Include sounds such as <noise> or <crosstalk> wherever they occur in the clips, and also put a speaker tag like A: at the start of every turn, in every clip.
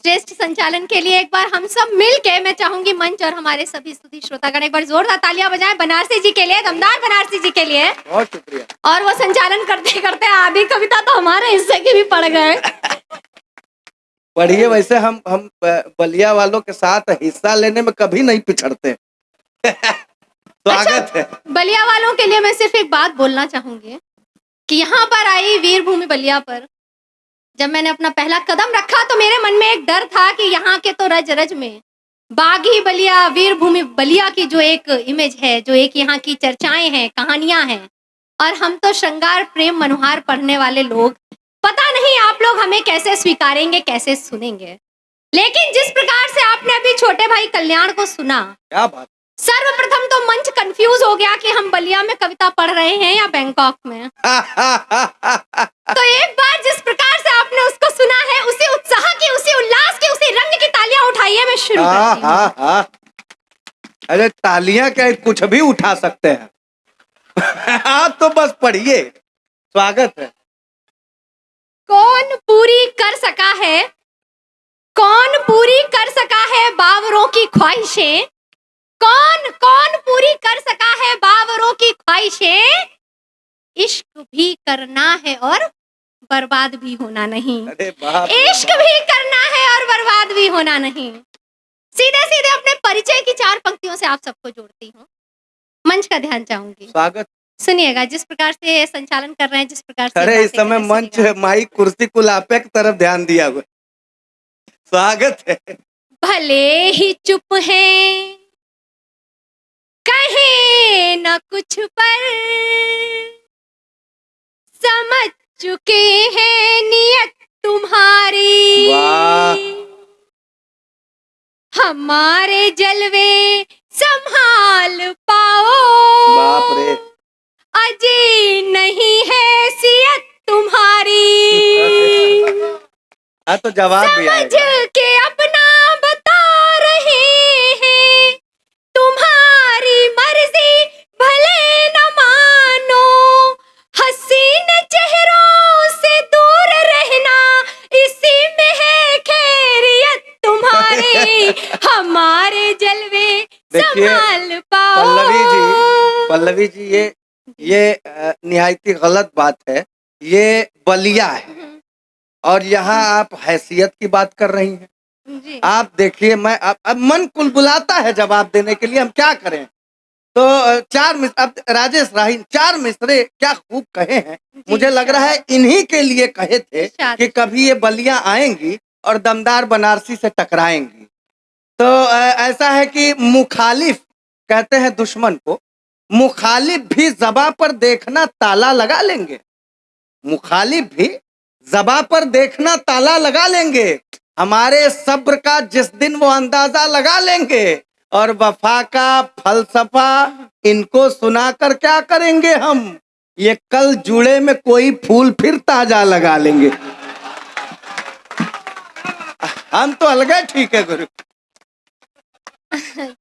A: श्रेष्ठ संचालन के लिए एक बार हम सब मिल के मैं चाहूँगी मंच और हमारे सभी स्तुति श्रोतागण एक बार जोरदार तालियाँ बजाएँ बनारसी जी के लिए दमदार बनारसी जी के लिए।
B: बहुत शुक्रिया।
A: और वो संचालन करते करते आधी कविता तो हमारे हिस्से की भी पड़ गए। <laughs>
B: पढ़िए वैसे हम हम बलिया वालों के साथ हिस्सा लेने में कभी नहीं पिछड़ते। <laughs> स्वागत है।
A: बलिया वालों के लिए मैं सिर्फ़ एक बात बोलना चाहूँगी कि यहाँ पर आई वीरभूमि बलिया पर जब मैंने अपना पहला कदम रखा तो मेरे मन में एक डर था कि यहाँ के तो रज रज में बागी बलिया, वीरभूमि बलिया की जो एक इमेज है, जो एक यहाँ की चर्चाएँ हैं, कहानियाँ हैं। और हम तो श्रृंगार, प्रेम, मनोहार पढ़ने वाले लोग। पता नहीं आप लोग हमें कैसे स्वीकारेंगे, कैसे सुनेंगे। लेकिन जिस प्रकार से आपने अभी छोटे भाई कल्याण को सुना,
B: क्या बात
A: सर्वप्रथम तो मंच कंफ्यूज हो गया कि हम बलिया में कविता पढ़ रहे हैं या बैंकॉक में। <laughs> तो एक बार जिस प्रकार से आपने उसको सुना है उसी उत्साह की उसी उल्लास की उसी रंग की तालियाँ उठाइए मैं शुरू
B: हाँ
A: करती हूँ।
B: हाँ हाँ। अरे तालियाँ क्या कुछ भी उठा सकते हैं। <laughs> आप तो बस पढ़िए। स्वागत है।
A: कौन पूरी कर सका है? कौन पूरी कर सका है बावरों की ख्वाहिशें? कौन कौन पूरी कर सका है बावरों की ख्वाहिशें? इश्क भी करना है और बर्बाद भी होना नहीं। इश्क भी करना है और बर्बाद भी होना नहीं। सीधे सीधे अपने परिचय की चार पंक्तियों से आप सबको जोड़ती हूँ। मंच का ध्यान चाहूँगी।
B: स्वागत।
A: सुनिएगा जिस प्रकार से संचालन कर रहे हैं जिस प्रकार से
B: अरे इस समय मंच। माइक कुर्सी कुलापे की तरफ़ ध्यान दिया हुआ। स्वागत है।
A: भले ही चुप हैं। कहे न कुछ पर। समझ चुके हैं नियत तुम्हारी। हमारे जलवे संभाल पाओ।
B: बाप रे।
A: अजी नहीं है सियत तुम्हारी। <laughs>
B: हाँ तो जवाब
A: समझ के
B: देखिए, पल्लवी जी पल्लवी जी ये ये निहायती गलत बात है। ये बलिया है। और यहाँ आप हैसियत की बात कर रही हैं।
A: जी।
B: आप देखिए मैं अब, अब मन कुलबुलाता है जवाब देने के लिए हम क्या करें? तो चार मिस अब राजेश राही चार मिसरे क्या खूब कहे हैं। मुझे लग रहा है इन्हीं के लिए कहे थे कि कभी ये बलियाँ आएँगी और दमदार बनारसी से टकराएँगी। तो ऐसा है कि मुखालिफ कहते हैं दुश्मन को, मुखालिफ भी जबा पर देखना ताला लगा लेंगे। मुखालिफ भी जबा पर देखना ताला लगा लेंगे। हमारे सब्र का जिस दिन वो अंदाज़ा लगा लेंगे और वफा का फलसफा इनको सुनाकर क्या करेंगे हम? ये कल जुड़े में कोई फूल फिर ताज़ा लगा लेंगे। हम तो अलग ठीक है गुरु। <laughs>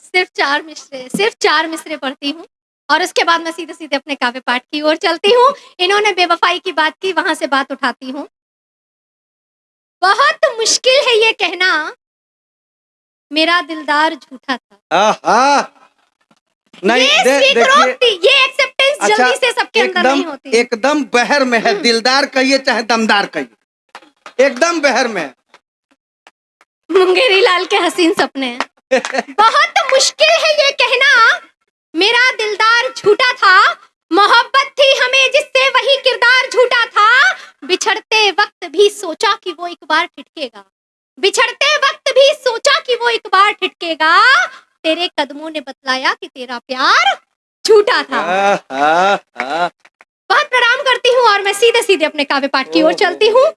A: सिर्फ़ चार मिसरे सिर्फ़ चार मिसरे पढ़ती हूँ और उसके बाद मैं सीधे सीधे अपने काव्य पाठ की ओर चलती हूँ। इन्होंने बेवफाई की बात की वहाँ से बात उठाती हूँ। बहुत मुश्किल है ये कहना। मेरा दिलदार झूठा था।
B: आहा! नहीं
A: ये
B: दे, देखिए
A: ये एक्सेप्टेंस
B: अच्छा,
A: जल्दी से सबके अंदर नहीं
B: एकदम
A: होती।
B: एकदम बहर में है। दिलदार कहिए चाहे दमदार कहिए। एकदम बहर में है।
A: मुंगेरी लाल के हसीन सपने हैं। बहुत मुश्किल है ये कहना। मेरा दिलदार झूठा था। मोहब्बत थी हमें जिससे वही किरदार झूठा था। बिछड़ते वक्त भी सोचा कि वो एक बार ठिठकेगा। बिछड़ते वक्त भी सोचा कि वो एक बार ठिठकेगा। तेरे कदमों ने बतलाया कि तेरा प्यार झूठा था।
B: आहा, आहा।
A: बहुत प्रणाम करती हूँ और मैं सीधे सीधे अपने काव्य पाठ की ओर चलती हूँ।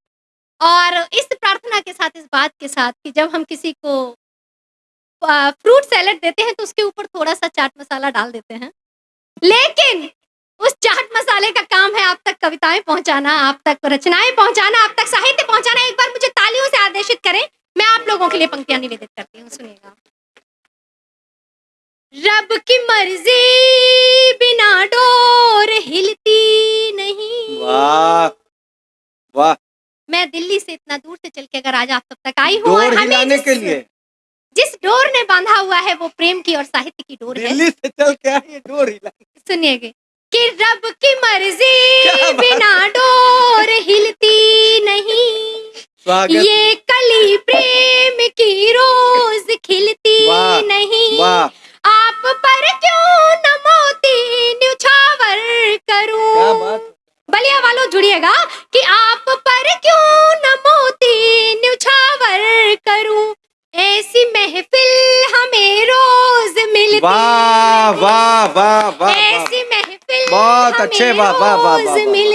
A: और इस प्रार्थना के साथ इस बात के साथ कि जब हम किसी को फ्रूट सैलेड देते हैं तो उसके ऊपर थोड़ा सा चाट मसाला डाल देते हैं। लेकिन उस चाट मसाले का काम है आप तक कविताएँ पहुंचाना आप तक रचनाएँ पहुंचाना आप तक साहित्य पहुंचाना। एक बार मुझे तालियों से आदेशित करें मैं आप लोगों के लिए पंक्तियाँ निवेदित करती हूँ सुनिएगा। रब की मर्ज़ी बिना डोर हिलती नहीं।
B: वाह वाह।
A: मैं दिल्ली से इतना दूर से चल के अगर आज आप सब तक आई हूँ और
B: डोर
A: हमें
B: हिलाने
A: जिस,
B: के लिए।
A: जिस डोर ने बांधा हुआ है वो प्रेम की और साहित्य की डोर है।
B: दिल्ली से चल के आई डोर
A: सुनिएगे कि रब की मर्ज़ी बिना डोर हिलती नहीं। ये कली प्रेम की रोज खिलती नहीं। आप पर क्यों न
B: बहुत
A: हमें
B: अच्छे, वाह,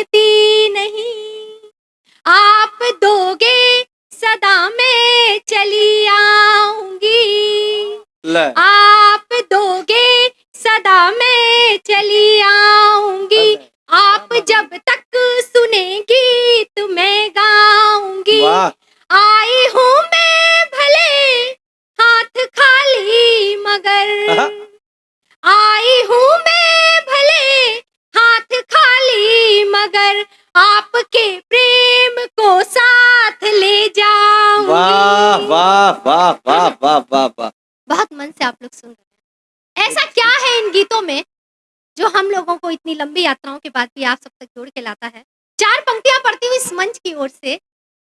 A: के बाद भी आप सब तक जोड़ के लाता है। चार पंक्तियाँ पढ़ती हुई इस मंच की ओर से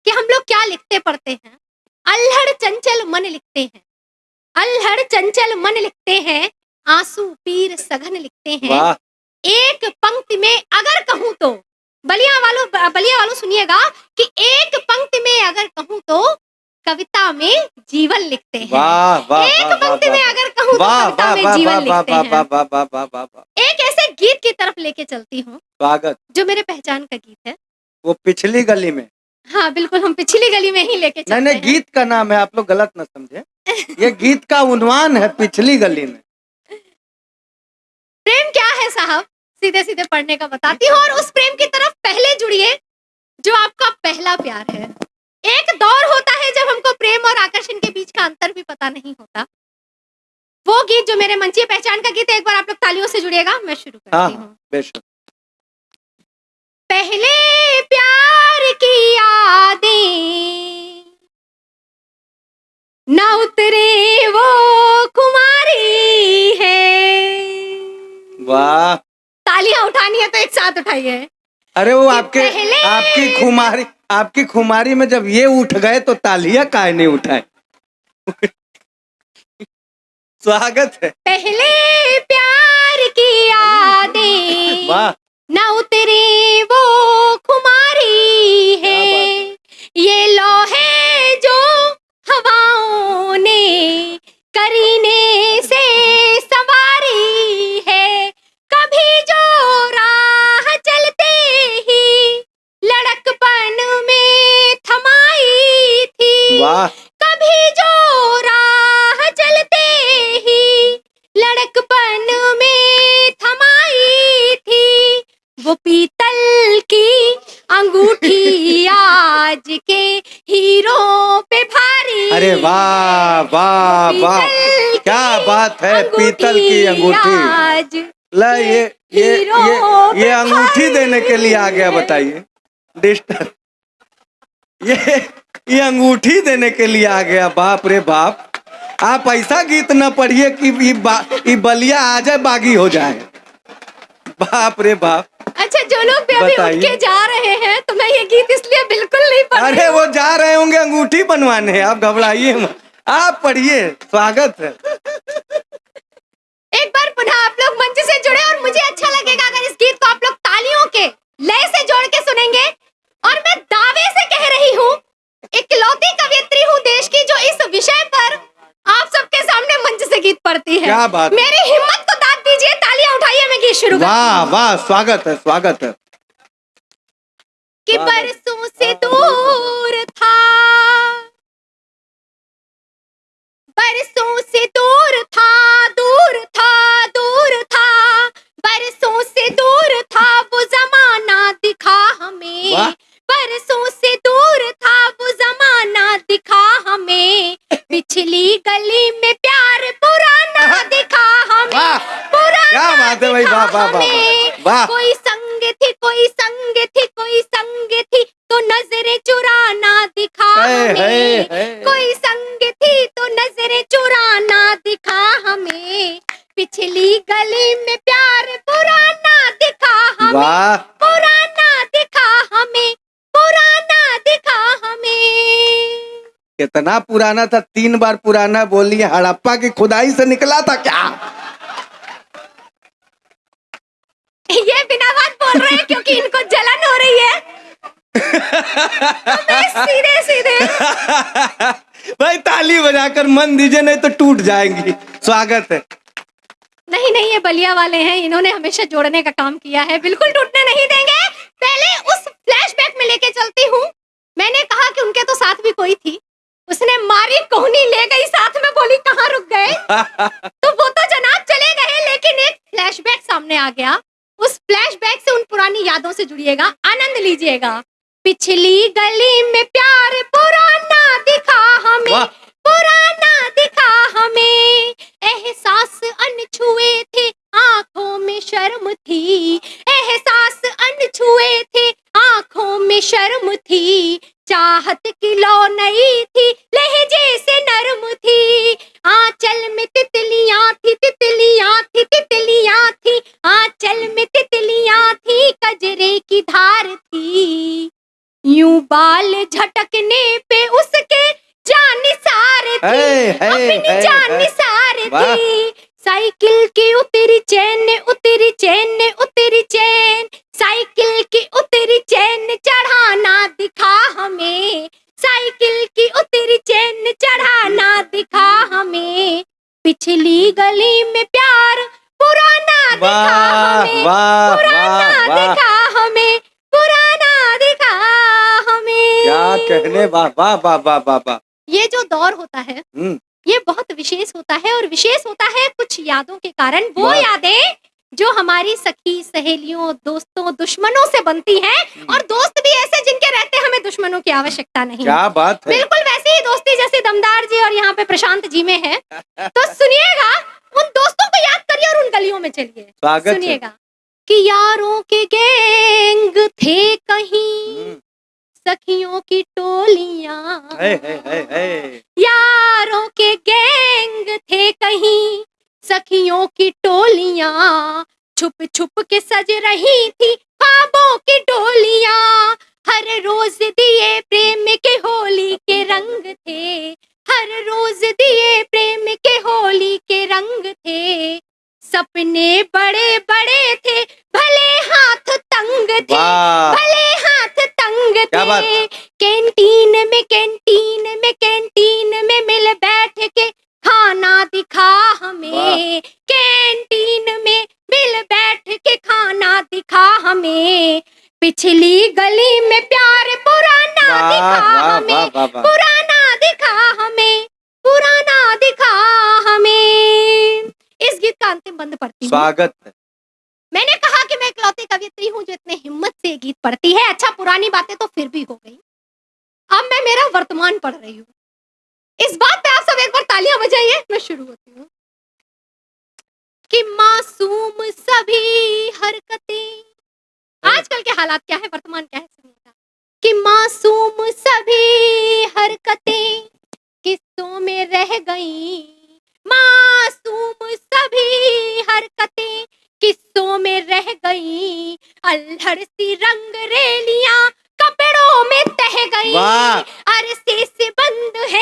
A: कि हम लोग क्या लिखते पढ़ते हैं? अल्हड़ चंचल मन लिखते हैं। अल्हड़ चंचल मन लिखते हैं आँसू पीर सघन लिखते हैं। एक पंक्ति में अगर कहूँ तो बलिया वालों बलिया वालों सुनिएगा कि एक पंक्ति में अगर कहूँ तो कविता में जीवन लिखते हैं।
B: वाह वाह
A: एक पंक्ति में अगर कहूँ तो कविता में जीवन लिखते हैं। एक ऐसे गीत की तरफ़ लेके चलती हूँ।
B: स्वागत।
A: जो मेरे पहचान का गीत है।
B: वो पिछली गली में।
A: हाँ बिल्कुल हम पिछली गली में ही लेके चलते
B: नहीं
A: हैं।
B: गीत का नाम है आप लोग गलत न समझे। ये गीत का उन्वान है पिछली गली में।
A: प्रेम क्या है साहब? सीधे सीधे पढ़ने का बताती हूँ और उस प्रेम की तरफ़ पहले जुड़िए जो आपका पहला प्यार है। एक दौर होता है जब हमको प्रेम और आकर्षण के बीच का अंतर भी पता नहीं होता। वो गीत जो मेरे मंचीय पहचान का गीत है एक बार आप लोग तालियों से जुड़िएगा मैं शुरू
B: हाँ
A: करती हूँ पहले प्यार की यादें न उतरे वो कुमारी है।
B: वाह।
A: तालियाँ उठानी है तो एक साथ उठाइए।
B: अरे वो आपके आपकी खुमारी आपकी खुमारी में जब ये उठ गए तो तालियाँ काहे नहीं उठाए <laughs> स्वागत है।
A: पहले प्यार की यादें
B: वाह।
A: न उतरे वो खुमारी है। ये लोहे जो हवाओं ने करीने
B: वाह वाह। क्या बात है पीतल की अंगूठी। ला ये ये ये ये अंगूठी देने के लिए आ गया बताइए। डिस्टर्ब ये ये अंगूठी देने के लिए आ गया बाप रे बाप। आप ऐसा गीत न पढ़िए कि ये बलिया आ जाए बागी हो जाए। बाप रे बाप।
A: अच्छा जो लोग भी अभी। उठ के जा रहे हैं तो मैं ये गीत इसलिए बिल्कुल नहीं पढ़
B: अरे वो जा रहे होंगे अंगूठी बनवाने आप घबराइए मत। आप पढ़िए स्वागत है।
A: एक बार पुनः आप लोग मंच से जुड़े और मुझे अच्छा लगेगा अगर इस गीत को आप लोग तालियों के लय से जोड़ के सुनेंगे। और मैं दावे से कह रही हूँ इकलौती कवियत्री हूँ देश की जो इस विषय पर आप सबके सामने मंच से गीत पढ़ती है।
B: क्या बात।
A: मेरी हिम्मत को दाद दीजिए तालियाँ उठाइए मैं गीत शुरू
B: वाह वाह स्वागत है स्वागत है।
A: कि। बरसों से दूर बरसों से दूर था।
B: कितना पुराना था तीन बार पुराना बोली हड़प्पा की खुदाई से निकला था क्या?
A: ये बिना बात बोल रहे हैं क्योंकि इनको जलन हो रही है। तो सीधे सीधे।
B: भाई ताली बजाकर मन दीजिए नहीं तो टूट जाएँगी। स्वागत है।
A: नहीं नहीं ये बलिया वाले हैं इन्होंने हमेशा जोड़ने का काम किया है। बिल्कुल टूटने नहीं देंगे। पहले उस फ्लैशबैक में लेके चलती हूँ। मैंने कहा कि उनके तो साथ भी कोई थी। उसने मारी कोहनी ले गई साथ में बोली कहाँ रुक गए? <laughs> तो वो तो जनाब चले गए लेकिन एक फ्लैशबैक सामने आ गया। उस फ्लैशबैक से उन पुरानी यादों से जुड़िएगा आनंद लीजिएगा। पिछली गली में प्यार पुराना दिखा हमें। पुराना दिखा हमें। एहसास अनछुए थे आँखों में शर्म थी। एहसास अनछुए थे आँखों में शर्म थी। चाहत की लो नई पिछली गली में प्यार पुराना दिखा हमें पुराना दिखा हमें पुराना दिखा हमें।
B: क्या कहने वाह वाह वाह वाह वाह वाह।
A: ये जो दौर होता है
B: हम्म,
A: ये बहुत विशेष होता है और विशेष होता है कुछ यादों के कारण। वो यादें जो हमारी सखी सहेलियों दोस्तों दुश्मनों से बनती हैं और दोस्त भी ऐसे जिनके रहते हमें दुश्मनों की आवश्यकता नहीं।
B: क्या बात है।
A: बिल्कुल वैसे ही दोस्ती जैसे दमदार जी और यहाँ पे प्रशांत जी में है। तो <laughs> सुनिएगा उन दोस्तों को याद करिए और उन गलियों में चलिए। सुनिएगा कि यारों के गैंग थे कहीं
B: हम्म,
A: सखियों की टोलियाँ। यारों के गैंग थे कहीं सखियों की टोलियाँ। छुप छुप के सज रही थी खाबों की डोलियाँ। हर रोज दिए प्रेम के होली के रंग थे। हर रोज दिए प्रेम के होली के रंग थे। सपने बड़े बड़े थे भले हाथ तंग थे भले हाथ तंग थे। कैंटीन में कैंटीन में कैंटीन में मिल बैठ के खाना दिखा हमें कैंटीन में मिल बैठ के खाना दिखा हमें। पिछली गली में प्यार पुराना दिखा हमें पुराना दिखा हमें पुराना दिखा हमें। इस गीत का अंतिम बंद पड़ती हूँ।
B: स्वागत है।
A: मैंने कहा कि मैं इकलौती कवियत्री हूँ जो इतने हिम्मत से गीत पढ़ती है। अच्छा पुरानी बातें तो फिर भी हो गई। अब मैं मेरा वर्तमान पढ़ रही हूँ। इस बात पे आप सब एक बार तालियाँ बजाइए। मैं शुरू होती हूँ। कि मासूम सभी हरकतें। आजकल के हालात क्या है? वर्तमान क्या है? सुनिएगा कि मासूम सभी हरकतें किस्सों में रह गई। मासूम सभी हरकतें किस्सों में रह गई। अल्हड़ सी रंग रेलियाँ कपड़ों में तह गई।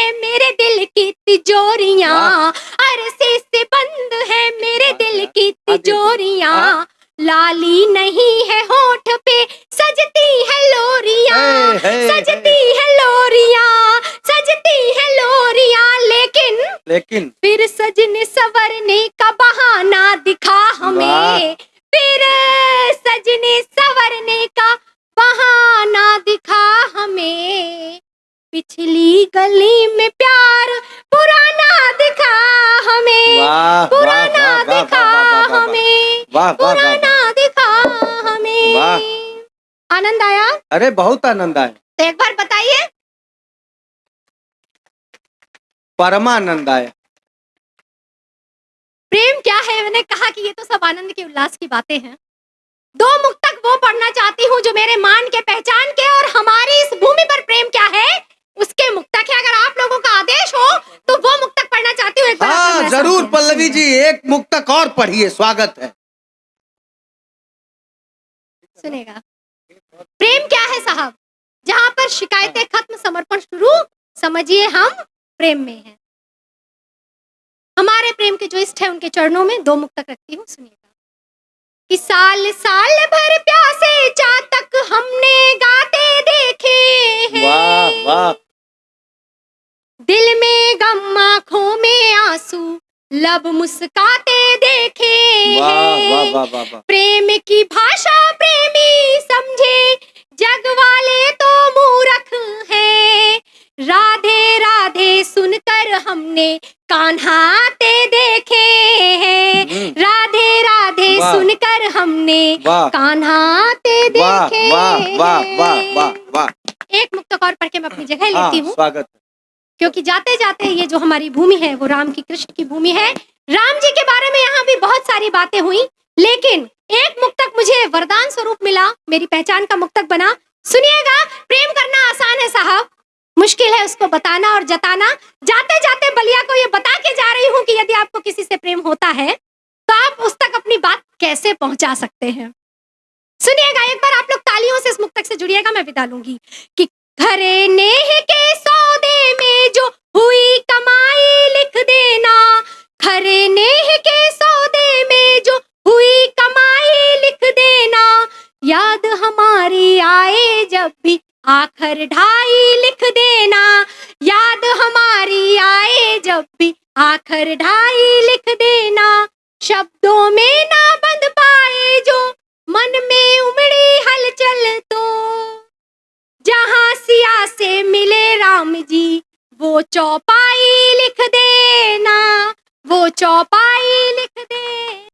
A: है मेरे दिल की तिजोरिया। अरसे से बंद है मेरे दिल की तिजोरिया।
B: हाँ।
A: लाली नहीं है होठ पे सजती है लोरियाँ। सजती है लोरिया सजती है लोरियाँ। लेकिन
B: लेकिन
A: फिर सजने सवरने का बहाना दिखा हमें। फिर सजने सवरने का बहाना दिखा हमें। पिछली गली में प्यार पुराना दिखा हमें। पुराना दिखा हमें। पुराना दिखा हमें। आनंद आया?
B: अरे बहुत आनंद आया।
A: तो एक बार बताइए।
B: परमानंद आया।
A: प्रेम क्या है? मैंने कहा कि ये तो सब आनंद के उल्लास की बातें हैं। दो मुक्तक वो पढ़ना चाहती हूँ जो मेरे मान के पहचान के और हमारी इस भूमि पर प्रेम क्या है? उसके मुक्तक है अगर आप लोगों का आदेश हो तो वो मुक्तक पढ़ना चाहती हूँ
B: हाँ ज़रूर पल्लवी जी एक मुक्तक और पढ़िए स्वागत है।
A: सुनेगा? प्रेम क्या है साहब? जहाँ पर शिकायतें खत्म समर्पण शुरू समझिए हम प्रेम में हैं। हमारे प्रेम के जो इष्ट है उनके चरणों में दो मुक्तक रखती हूँ सुनिएगा। कि साल साल भर प्यासे चातक हमने गाते देखे हैं।
B: वाह वाह।
A: दिल में गम आँखों में आँसू लब मुस्काते देखे
B: वाह वाह वाह वाह वाह
A: प्रेम की भाषा प्रेमी समझे जग वाले तो मूर्ख हैं। राधे राधे सुनकर हमने कान्हाते देखे हैं।
B: हम्म,
A: राधे राधे सुनकर हमने कान्हाते देखे
B: वाह वाह वाह वाह वाह।
A: एक मुक्तक और पढ़ के मैं अपनी जगह
B: हाँ
A: लेती हूँ।
B: स्वागत है।
A: क्योंकि जाते जाते ये जो हमारी भूमि है, वो राम की, कृष्ण की भूमि है। राम जी के बारे में यहाँ भी बहुत सारी बातें हुई, लेकिन एक मुक्तक मुझे वरदान स्वरूप मिला, मेरी पहचान का मुक्तक बना। सुनिएगा, प्रेम करना आसान है साहब। मुश्किल है उसको बताना और जताना। जाते जाते बलिया को ये बता के जा रही हूँ कि यदि आपको किसी से प्रेम होता है तो आप उस तक अपनी बात कैसे पहुँचा सकते हैं? सुनिएगा, एक बार आप लोग तालियों से इस मुक्तक से जुड़िएगा, मैं विदा लूँगी कि घरे नेह के सौदे में जो हुई कमाई लिख देना। खरे नेह के सौदे में जो हुई कमाई लिख देना। याद हमारी आए जब भी आखर ढाई लिख देना। याद हमारी आए जब भी आखर ढाई लिख देना। शब्दों में ना से मिले राम जी वो चौपाई लिख देना वो चौपाई लिख देना।